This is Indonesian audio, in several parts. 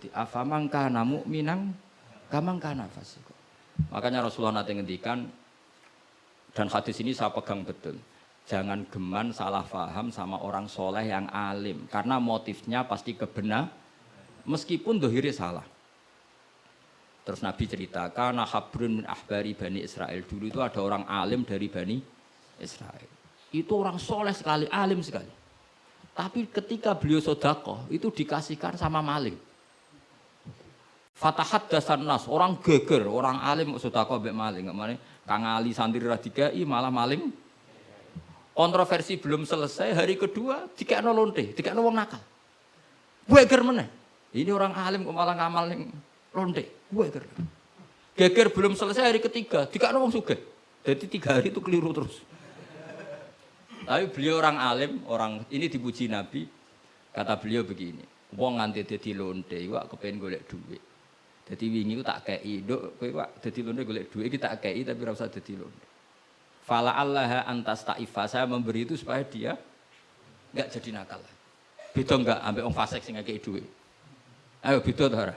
Jadi afamang kana mu'minang kamang kana fasiko. Makanya Rasulullah nanti ngendikan dan hadis ini saya pegang betul. Jangan geman salah faham sama orang soleh yang alim karena motifnya pasti kebenar meskipun dohiri salah. Terus Nabi cerita, karena habrun min ahbari Bani Israel. Dulu itu ada orang alim dari Bani Israel. Itu orang soleh sekali, alim sekali. Tapi ketika beliau sodako, itu dikasihkan sama maling. Fatahat dasar nas, orang geger, orang alim sodako ambek maling. Kemarin Kang Ali santri radikai malah maling. Kontroversi belum selesai, hari kedua dikekno lonte, dikekno wong nakal. Geger mana? Ini orang alim kok malah ngamal lonte. Geger. Geger belum selesai hari ketiga, dikekno wong sugih. Jadi tiga hari itu keliru terus. Tapi beliau orang alim, orang ini dipuji Nabi. Kata beliau begini, wong nganti dadi lonte, wak kepengen golek duit. Jadi wingi ku tak kei, dok, kowe wak dadi lonte golek duit, iki tak kei tapi ora usah dadi lonte. Fala Allah antas ta'ifa, saya memberi itu supaya dia enggak jadi nakal. Beda enggak ambek wong fasik sing ngekei duit. Ayo beda ta ora?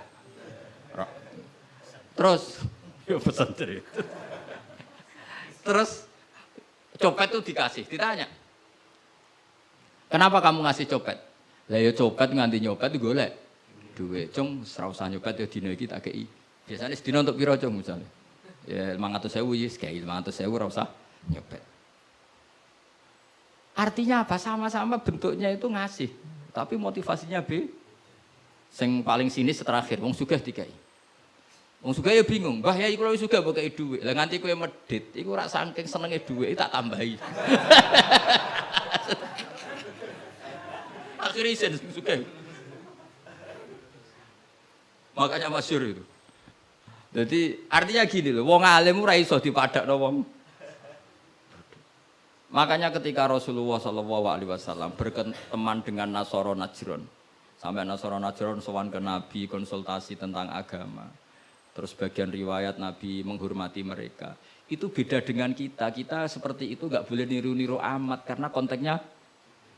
Terus yo pesan Terus copet itu dikasih, ditanya. Kenapa kamu ngasih copet? Lah ya copet nganti nyopet golek duit. Cung usah nyopet ya dina iki kei. Biasanya sedina untuk piro cung misalnya? Ya 500.000 ya kei 500.000 ora usah nyopet. Artinya apa? Sama-sama bentuknya itu ngasih, tapi motivasinya B. Sing paling sini terakhir, wong sugih dikai. Wong sugih ya bingung, "Mbah ya iku sugih mbok kei dhuwit." Lah nganti kowe medit, iku ora saking senenge dhuwit tak tambahi. Akhirnya sing sugih. Makanya masyur itu. Jadi artinya gini loh, wong alim ora iso dipadakno wong Makanya ketika Rasulullah Shallallahu Alaihi Wasallam berteman dengan Nasoro Najron, sampai Nasoro Najron sowan ke Nabi konsultasi tentang agama, terus bagian riwayat Nabi menghormati mereka, itu beda dengan kita. Kita seperti itu nggak boleh niru-niru amat karena konteksnya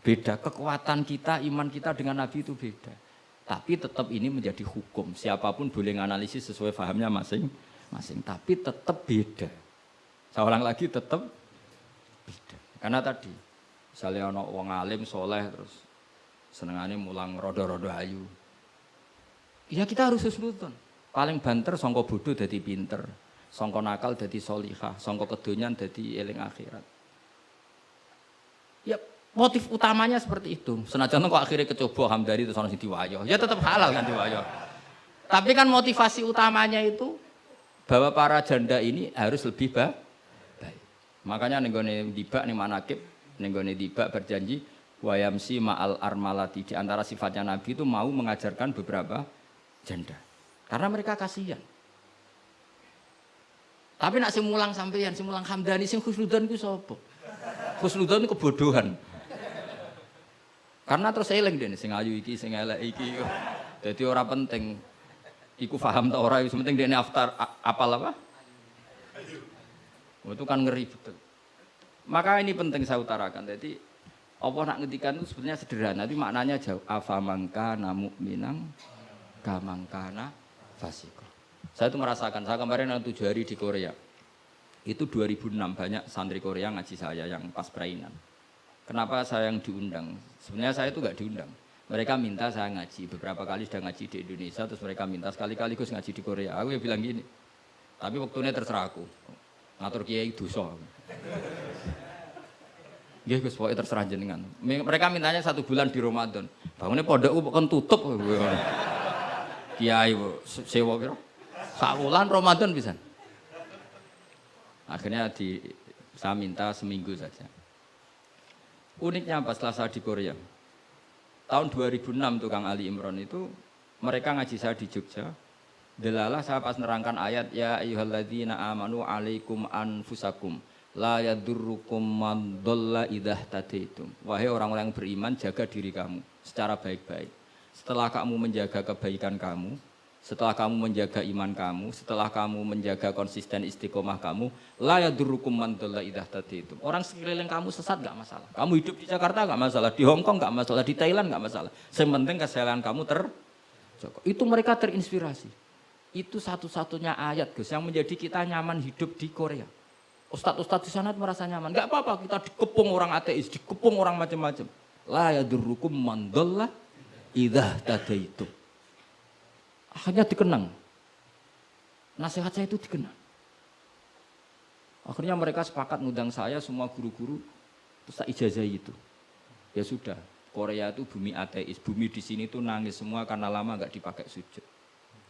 beda. Kekuatan kita, iman kita dengan Nabi itu beda. Tapi tetap ini menjadi hukum. Siapa pun boleh menganalisis sesuai fahamnya masing-masing. Tapi tetap beda. Ulang lagi tetap beda. Karena tadi, misalnya wong alim soleh terus senengannya mulang rodo-rodo ayu. Ya kita harus husnudon. Paling banter songko bodoh jadi pinter, songko nakal jadi solihah, songko kedonyan jadi eling akhirat. Ya motif utamanya seperti itu. Senajan kok akhirnya kecoba hamdari itu sono diwayo, ya tetap halal kan diwayo. Tapi kan motivasi utamanya itu bahwa para janda ini harus lebih baik Makanya nenggone dibak nih manakib, nenggone dibak berjanji wayamsi ma'al armalati di antara sifatnya Nabi itu mau mengajarkan beberapa janda. Karena mereka kasihan. Tapi nak simulang sampeyan, simulang Hamdani, sing khusnudan itu sapa? Khusnudan kebodohan. Karena terus eling deh, sing ayu iki, sing elek iki. Jadi orang penting. Iku faham tak orang, penting dia aftar apal apa? Oh, itu kan ngeri betul. Maka ini penting saya utarakan. Jadi Allah nak ngetikan itu sebenarnya sederhana, tapi maknanya jauh. Afamangka namu minang kamangkana fasiko. Saya itu merasakan, saya kemarin yang tujuh hari di Korea. Itu 2006 banyak santri Korea ngaji saya yang pas perainan. Kenapa saya yang diundang? Sebenarnya saya itu nggak diundang. Mereka minta saya ngaji, beberapa kali sudah ngaji di Indonesia, terus mereka minta sekali-kali gue ngaji di Korea. Aku ya bilang gini, tapi waktunya terserah aku ngatur kiai dosa. Nggih Gus, pokoke terserah jenengan. Mereka mintanya satu bulan di Ramadan. Bangunnya pondok kan tutup. Kiai sewa kira. Sak Ramadan bisa. Akhirnya di saya minta seminggu saja. Uniknya apa setelah saya di Korea? Tahun 2006 tukang Ali Imron itu mereka ngaji saya di Jogja, Delalah saya pas nerangkan ayat ya ayyuhalladzina amanu alaikum anfusakum la yadurrukum man dhalla idah tadaitum. Wahai orang-orang yang beriman jaga diri kamu secara baik-baik. Setelah kamu menjaga kebaikan kamu, setelah kamu menjaga iman kamu, setelah kamu menjaga konsisten istiqomah kamu, la yadurrukum man dhalla idah tadaitum. Orang sekeliling kamu sesat gak masalah. Kamu hidup di Jakarta gak masalah, di Hong Kong gak masalah, di Thailand gak masalah. Yang penting kesehatan kamu ter. Itu mereka terinspirasi. Itu satu-satunya ayat Gus yang menjadi kita nyaman hidup di Korea. Ustadz-ustadz di sana merasa nyaman. Gak apa-apa kita dikepung orang ateis, dikepung orang macam-macam. La yadurrukum mandallah idah itu. Akhirnya dikenang. Nasihat saya itu dikenang. Akhirnya mereka sepakat ngundang saya semua guru-guru terus tak ijazah itu. Ya sudah, Korea itu bumi ateis, bumi di sini tuh nangis semua karena lama nggak dipakai sujud.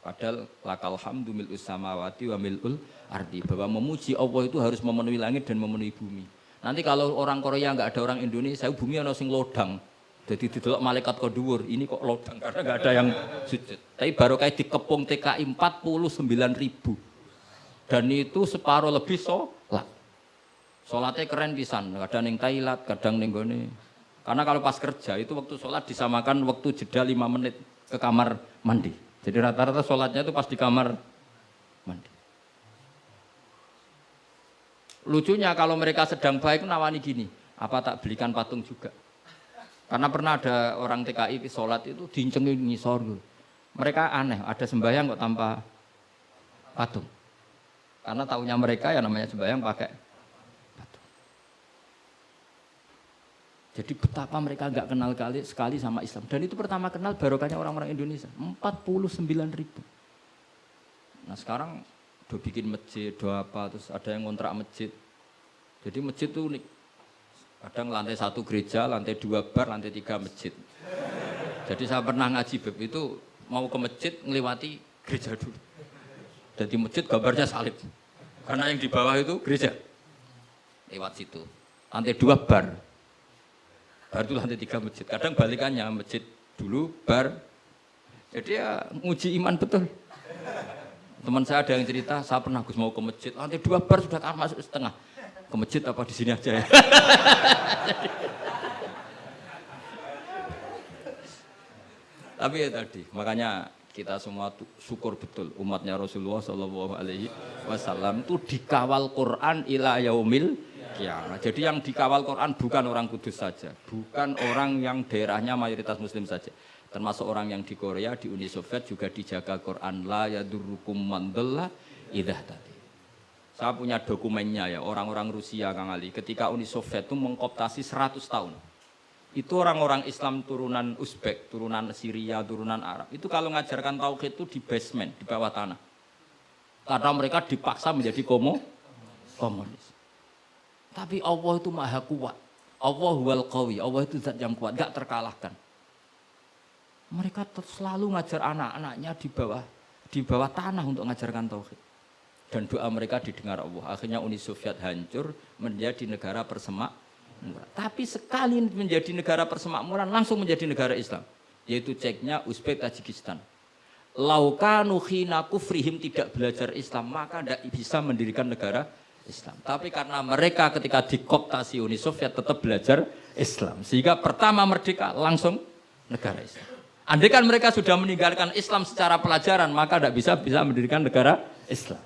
Padahal lakal hamdu mil samawati wa mil'ul arti bahwa memuji Allah itu harus memenuhi langit dan memenuhi bumi. Nanti kalau orang Korea nggak ada orang Indonesia, bumi ana sing lodang. Jadi didelok malaikat kodur, ini kok lodang karena nggak ada yang sujud. Tapi baru kayak dikepung TKI 49 ribu. Dan itu separuh lebih sholat. Sholatnya keren pisan, kadang yang Thailand, kadang yang gini. Karena kalau pas kerja itu waktu sholat disamakan waktu jeda lima menit ke kamar mandi. Jadi rata-rata sholatnya itu pas di kamar mandi. Lucunya kalau mereka sedang baik nawani gini, apa tak belikan patung juga? Karena pernah ada orang TKI sholat itu dincengin ngisor gitu. Mereka aneh, ada sembahyang kok tanpa patung. Karena tahunya mereka ya namanya sembahyang pakai Jadi betapa mereka nggak kenal kali sekali sama Islam. Dan itu pertama kenal barokahnya orang-orang Indonesia. 49 ribu. Nah sekarang udah bikin masjid, doa apa, terus ada yang ngontrak masjid. Jadi masjid itu unik. Kadang lantai satu gereja, lantai dua bar, lantai tiga masjid. Jadi saya pernah ngaji beb itu mau ke masjid ngelewati gereja dulu. Dan di masjid gambarnya salib. Karena yang di bawah itu gereja. Lewat situ. Lantai dua bar, bar itu lantai tiga masjid. Kadang balikannya masjid dulu, bar. Jadi ya nguji iman betul. Teman saya ada yang cerita, saya pernah Gus mau ke masjid, lantai dua bar sudah masuk setengah. Ke masjid apa di sini aja ya. Tapi ya tadi, makanya kita semua syukur betul umatnya Rasulullah Shallallahu Alaihi Wasallam itu dikawal Quran ila yaumil kiamat. Jadi yang dikawal Quran bukan orang kudus saja, bukan orang yang daerahnya mayoritas muslim saja. Termasuk orang yang di Korea, di Uni Soviet juga dijaga Quran la yadurukum mandalla idah tadi. Saya punya dokumennya ya, orang-orang Rusia Kang Ali, ketika Uni Soviet itu mengkoptasi 100 tahun. Itu orang-orang Islam turunan Uzbek, turunan Syria, turunan Arab. Itu kalau ngajarkan tauhid itu di basement, di bawah tanah. Karena mereka dipaksa menjadi komo, komunis. Tapi Allah itu maha kuat. Allah wal qawi. Allah itu zat yang kuat, gak terkalahkan. Mereka selalu ngajar anak-anaknya di bawah di bawah tanah untuk mengajarkan tauhid. Dan doa mereka didengar Allah. Akhirnya Uni Soviet hancur menjadi negara persemakmuran. Tapi sekali menjadi negara persemakmuran langsung menjadi negara Islam. Yaitu ceknya Uzbek Tajikistan. Laukanu khina kufrihim tidak belajar Islam maka tidak bisa mendirikan negara Islam. Tapi karena mereka ketika dikoptasi Uni Soviet tetap belajar Islam. Sehingga pertama merdeka langsung negara Islam. Andai kan mereka sudah meninggalkan Islam secara pelajaran, maka tidak bisa bisa mendirikan negara Islam.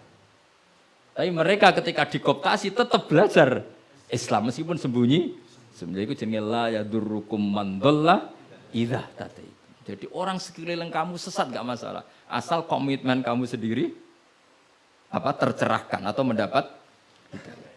Tapi mereka ketika dikoptasi tetap belajar Islam meskipun sembunyi. Sebenarnya itu jenis la yadurrukum mandallah idah tadi. Jadi orang sekeliling kamu sesat gak masalah. Asal komitmen kamu sendiri apa tercerahkan atau mendapat hidayah.